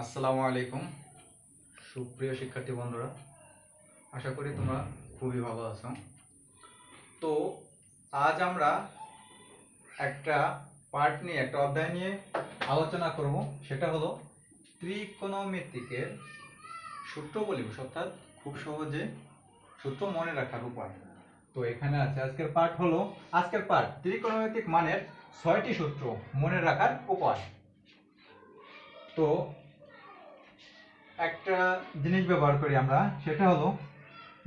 আসসালামু আলাইকুম, সুপ্রিয় শিক্ষার্থী বন্ধুরা। আশা করি তোমরা খুবই ভালো আছো। তো, আজ আমরা একটা পার্ট নিয়ে, একটা অধ্যায় নিয়ে আলোচনা করব। সেটা হলো ত্রিকোণমিতিকের সূত্র বলিব অর্থাৎ খুব সহজে সূত্র মনে রাখার উপায়। তো, এখানে আছে আজকের পার্ট হলো, আজকের পার্ট ত্রিকোণমিতিক মানের ছয়টি সূত্র মনে রাখার উপায়। তো একটা জিনিস ব্যবহার করি আমরা, সেটা হলো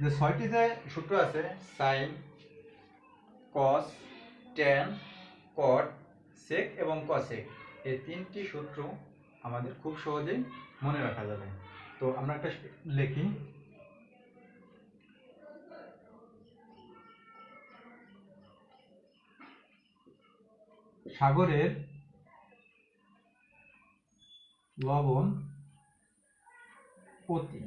যে ছয়টি যে সূত্র আছে সাইন কস টেন কট সেক এবং কসেক এই তিনটি সূত্র আমাদের খুব সহজেই মনে রাখা যাবে। তো আমরা একটা লিখি। সাগরের লবণ পতি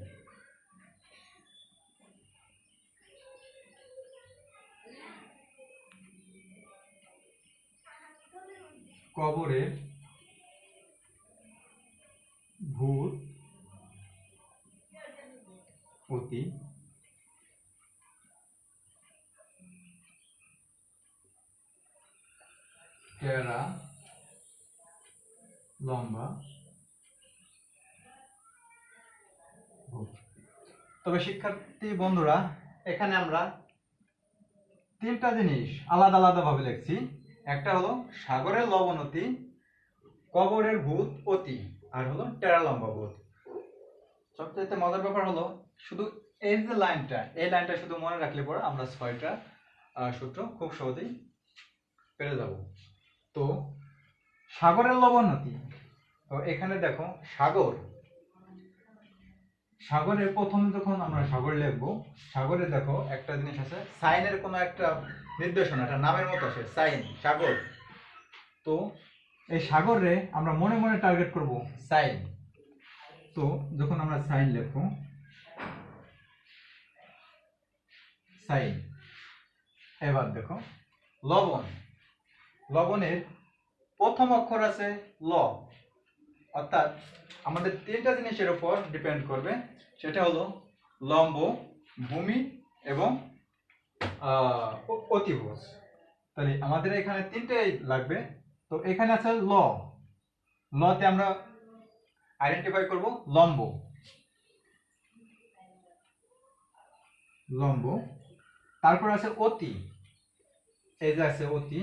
কবরের ভূত পতি টেরা লম্বা ভূত। তবে শিক্ষার্থী বন্ধুরা, এখানে আমরা তিনটা জিনিস আলাদা আলাদা ভাবে লিখছি। একটা হলো সাগরের লবণতি কবরের ভূত অতি, আর হলো টেরা লম্বা ভূত। সবচেয়ে মজার ব্যাপার হলো শুধু এই যে লাইনটা, এই লাইনটা শুধু মনে রাখলে পরে আমরা ছয়টা সূত্র খুব সহজেই পেরে যাব। তো সাগরের লবণতি তো এখানে দেখো সাগর সাগরের প্রথম যখন আমরা সাগর লিখব, সাগরে দেখো একটা জিনিস আছে, সাইনের কোনো একটা নির্দেশনা একটা নামের মতো আছে, সাইন, সাগর। তো এই সাগরে আমরা মনে মনে টার্গেট করব সাইন। তো যখন আমরা সাইন লিখব, সাইন। এবার দেখো, লবণ। লবণের প্রথম অক্ষর আছে ল, অর্থাৎ আমাদের তিনটা জিনিসের উপর ডিপেন্ড করবে। সেটা হলো লম্ব ভূমি এবং অতিভুজ। তাহলে আমাদের এখানে তিনটেই লাগবে। তো এখানে আছে ল। লতে আমরা আইডেন্টিফাই করব লম্ব। লম্ব। তারপর আছে অতি। এই যে আছে অতি,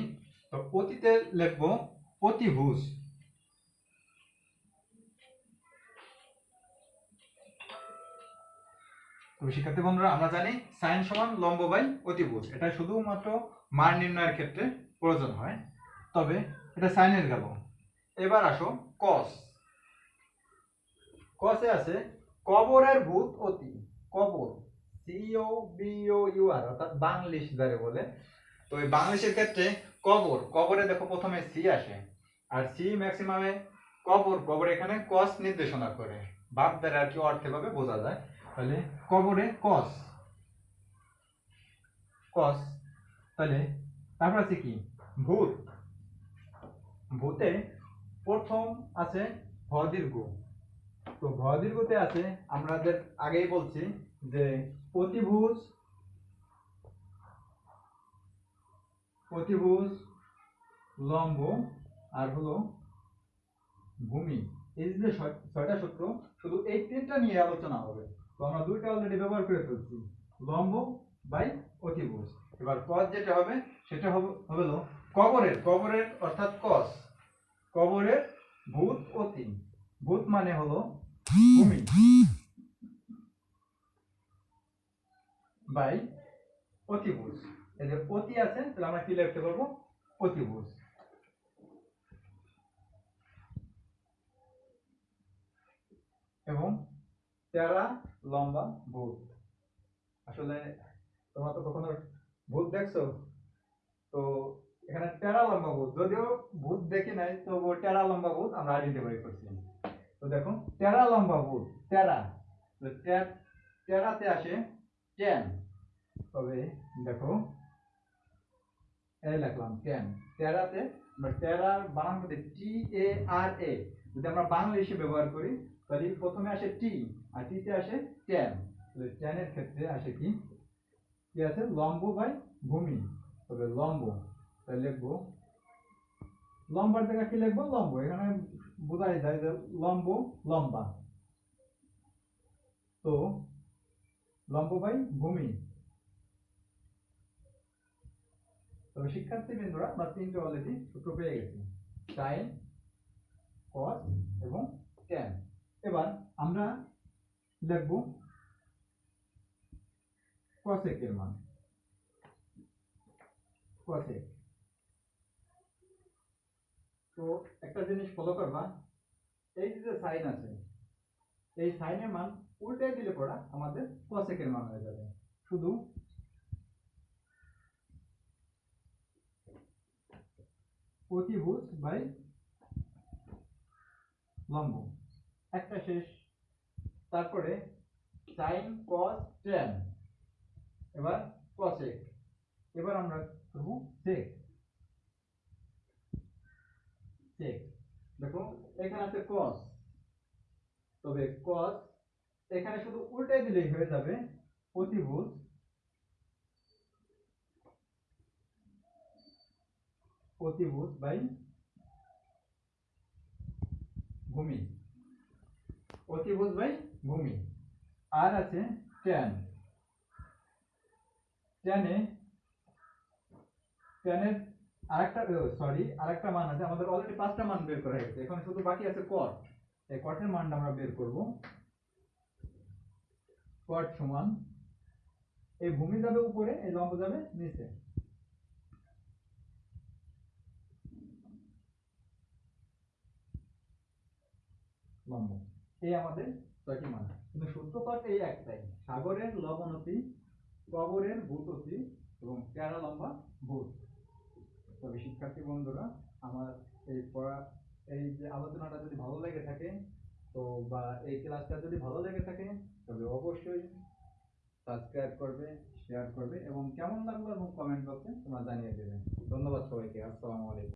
তো অতিতে লিখব অতিভুজ। তো শিক্ষার্থী বন্ধুরা, আমরা জানি সাইন সমান লম্ব বাই অতিভুজ। এটা শুধুমাত্র মান নির্ণয়ের ক্ষেত্রে প্রয়োজন হয়। তবে এটা সাইনের গেল। এবার আসো কস কসে আছে কবরের ভূত অতি। কবর। সিও বিও ইউ আর অর্থাৎ বাংলিশ যারে বলে তো এই বাংলিশের ক্ষেত্রে কবর। কবরে দেখো প্রথমে সি আসে। আর সি ম্যাক্সিমামে কবর কবর এখানে কস নির্দেশনা করে। বাপ দ্বারা আর কি অর্থে ভাবে বোঝা যায়। তাহলে কবরে কস। কস। তাহলে তারপর আছে কি? ভূত। ভূতে প্রথম আছে ভ দীর্ঘ তো ভ দীর্ঘতে আছে, আমাদের আগেই বলছি যে প্রতিভুজ প্রতিভুজ, লম্ব আর হলো ভূমি। এই যে ছয়- ছয়টা সূত্র, শুধু এই তিনটা নিয়ে আলোচনা হবে। তো আমরা দুইটা অলরেডি ব্যবহার করে ফেলছি। লম্ব বাই অতিভুজ। এবার কস যেটা হবে, সেটা হবে হলো কবরের। কবরের অর্থাৎ কস কবরের ভূত অতি। ভূত মানে হলো ভূমি। বাই অতিভুজ। এই যে অতি আছে, তাহলে আমরা কি লিখতে পারব? অতিভুজ। এবং তেরা লম্বা ভূত। আসলে তোমরা তো কখনো ভূত দেখছ? তো এখানে টেরা লম্বা ভূত। যদিও ভূত দেখি নাই তো টেরা লম্বা ভূত আমরা আইডেন্টিফাই করছি। তো দেখো টেরা লম্বা ভূত টেরা টেরাতে আসে টেন তবে দেখো, এই লিখলাম টেন টেরাতে আমরা টেরার বানান করতে টি এ আর এ যদি আমরা বাংলাদেশে ব্যবহার করি তাহলে প্রথমে আসে টি, আর টিতে আসে ট্যান তাহলে ট্যানের ক্ষেত্রে আসে কি? কি আছে? লম্ব বাই ভূমি। তবে লম্ব, তাহলে লিখব লম্বার জায়গা কি লিখব? লম্ব। এখানে বোঝাই যায় যে লম্ব, লম্বা। তো লম্ব বাই ভূমি। তবে শিক্ষার্থী বিন্দুরা, আমরা তিনটে অলরেডি সূত্র পেয়ে গেছি। সাইন কস এবং ট্যান এবার আমরা লিখব কসেকের মান। কসেক তো একটা জিনিস ফলো করবা, এই যে সাইন আছে, এই সাইনের মান উল্টে দিলে পড়া আমাদের কসেকের মান হয়ে যাবে। শুধু প্রতিভুজ বাই লম্ব। একটা শেষ। তারপরে সাইন কস ট্যান এবার কসেক এবার আমরা করব সেক সেক দেখো, এখানে আছে কস তবে কস এখানে শুধু উল্টাই দিলেই হয়ে যাবে প্রতিভুজ প্রতিভুজ বাই ভূমি। অতিভুজ বাই ভূমি। আর আছে ট্যান ট্যানে ট্যানের আরেকটা সরি আরেকটা মান আছে। আমাদের অলরেডি পাঁচটা মান বের করা হয়েছে। এখন শুধু বাকি আছে কট এই কটের মানটা আমরা বের করব। কট সমান, এই ভূমি যাবে উপরে, এই লম্ব যাবে নিচে। লম্ব। এই আমাদের ছয়টি মান। কিন্তু সূত্রপাত এই একটাই। সাগরের লবণতি, কবরের ভূততি এবং প্যারা লম্বা ভূত। তবে শিক্ষার্থী বন্ধুরা, আমার এই পড়া, এই যে আলোচনাটা যদি ভালো লেগে থাকে, তো বা এই ক্লাসটা যদি ভালো লেগে থাকে, তবে অবশ্যই সাবস্ক্রাইব করবে শেয়ার করবে এবং কেমন লাগল এবং কমেন্ট বক্সে তোমরা জানিয়ে দেবে। ধন্যবাদ সবাইকে। আসসালামু আলাইকুম।